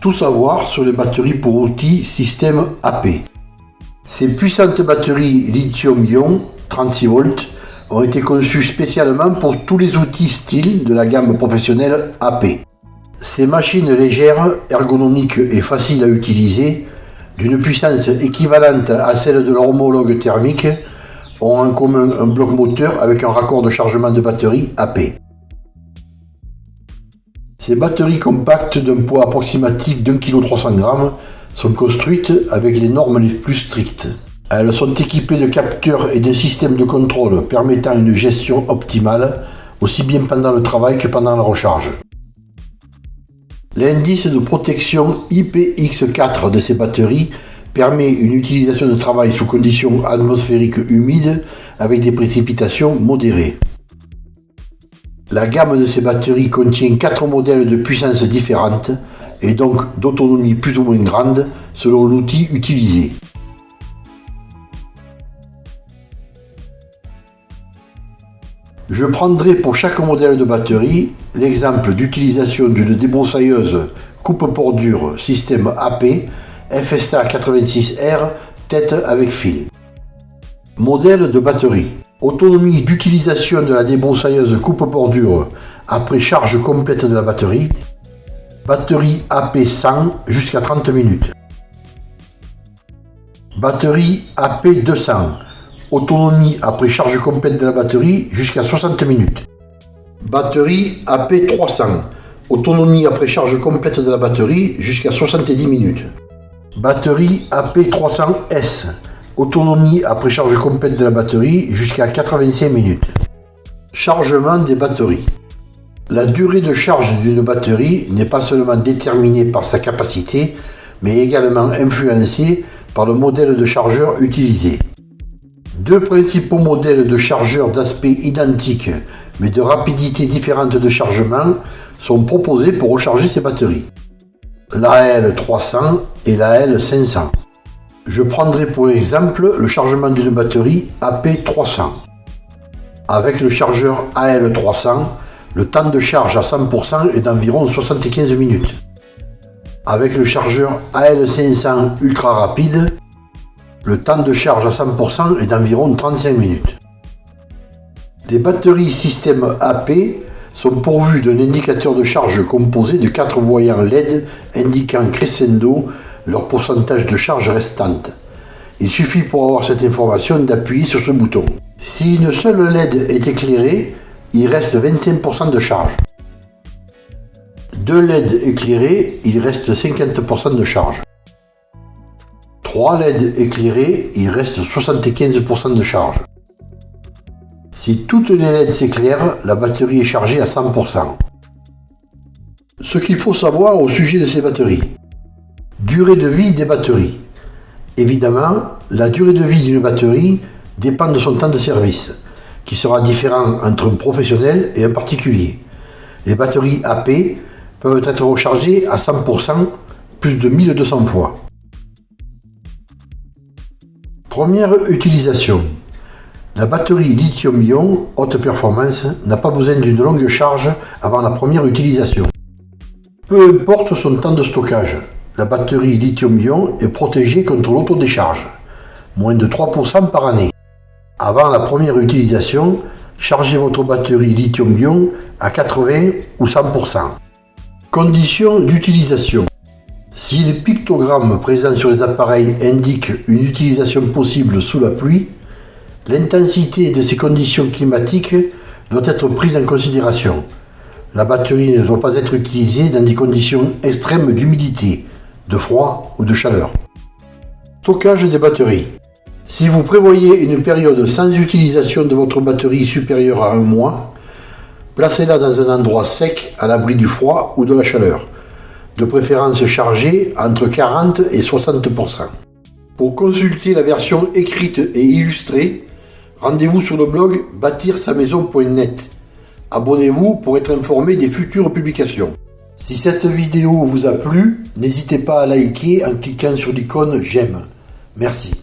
Tout savoir sur les batteries pour outils système AP. Ces puissantes batteries lithium-ion 36 volts ont été conçues spécialement pour tous les outils style de la gamme professionnelle AP. Ces machines légères, ergonomiques et faciles à utiliser, d'une puissance équivalente à celle de leur homologue thermique, ont en commun un bloc moteur avec un raccord de chargement de batterie AP. Ces batteries compactes d'un poids approximatif d'un kg g sont construites avec les normes les plus strictes. Elles sont équipées de capteurs et d'un système de contrôle permettant une gestion optimale, aussi bien pendant le travail que pendant la recharge. L'indice de protection IPX4 de ces batteries permet une utilisation de travail sous conditions atmosphériques humides avec des précipitations modérées. La gamme de ces batteries contient 4 modèles de puissance différentes et donc d'autonomie plus ou moins grande selon l'outil utilisé. Je prendrai pour chaque modèle de batterie l'exemple d'utilisation d'une débroussailleuse coupe-bordure système AP FSA 86R tête avec fil. Modèle de batterie. Autonomie d'utilisation de la débroussailleuse coupe-bordure après charge complète de la batterie. Batterie AP 100 jusqu'à 30 minutes. Batterie AP 200. Autonomie après charge complète de la batterie jusqu'à 60 minutes. Batterie AP 300. Autonomie après charge complète de la batterie jusqu'à 70 minutes. Batterie AP300S. Autonomie après charge complète de la batterie jusqu'à 85 minutes. Chargement des batteries. La durée de charge d'une batterie n'est pas seulement déterminée par sa capacité, mais également influencée par le modèle de chargeur utilisé. Deux principaux modèles de chargeurs d'aspect identique mais de rapidité différente de chargement sont proposés pour recharger ces batteries la L300 et la L500. Je prendrai pour exemple le chargement d'une batterie AP300. Avec le chargeur AL300, le temps de charge à 100% est d'environ 75 minutes. Avec le chargeur AL500 ultra rapide, le temps de charge à 100% est d'environ 35 minutes. Les batteries système AP sont pourvus d'un indicateur de charge composé de quatre voyants LED indiquant crescendo leur pourcentage de charge restante. Il suffit pour avoir cette information d'appuyer sur ce bouton. Si une seule LED est éclairée, il reste 25% de charge. Deux LED éclairés, il reste 50% de charge. Trois LED éclairés, il reste 75% de charge. Si toutes les LED s'éclairent, la batterie est chargée à 100%. Ce qu'il faut savoir au sujet de ces batteries. Durée de vie des batteries. Évidemment, la durée de vie d'une batterie dépend de son temps de service, qui sera différent entre un professionnel et un particulier. Les batteries AP peuvent être rechargées à 100% plus de 1200 fois. Première utilisation. La batterie lithium-ion haute performance n'a pas besoin d'une longue charge avant la première utilisation. Peu importe son temps de stockage, la batterie lithium-ion est protégée contre l'autodécharge, moins de 3% par année. Avant la première utilisation, chargez votre batterie lithium-ion à 80 ou 100%. Conditions d'utilisation. Si les pictogrammes présents sur les appareils indiquent une utilisation possible sous la pluie, L'intensité de ces conditions climatiques doit être prise en considération. La batterie ne doit pas être utilisée dans des conditions extrêmes d'humidité, froid ou de chaleur. Stockage des batteries. Si vous prévoyez une période sans utilisation de votre batterie supérieure à un mois, placez-la dans un endroit sec à l'abri du froid ou de la chaleur, de préférence chargée entre 40 et 60%. Pour consulter la version écrite et illustrée, Rendez-vous sur le blog bâtir-sa-maison.net. Abonnez-vous pour être informé des futures publications. Si cette vidéo vous a plu, n'hésitez pas à liker en cliquant sur l'icône j'aime. Merci.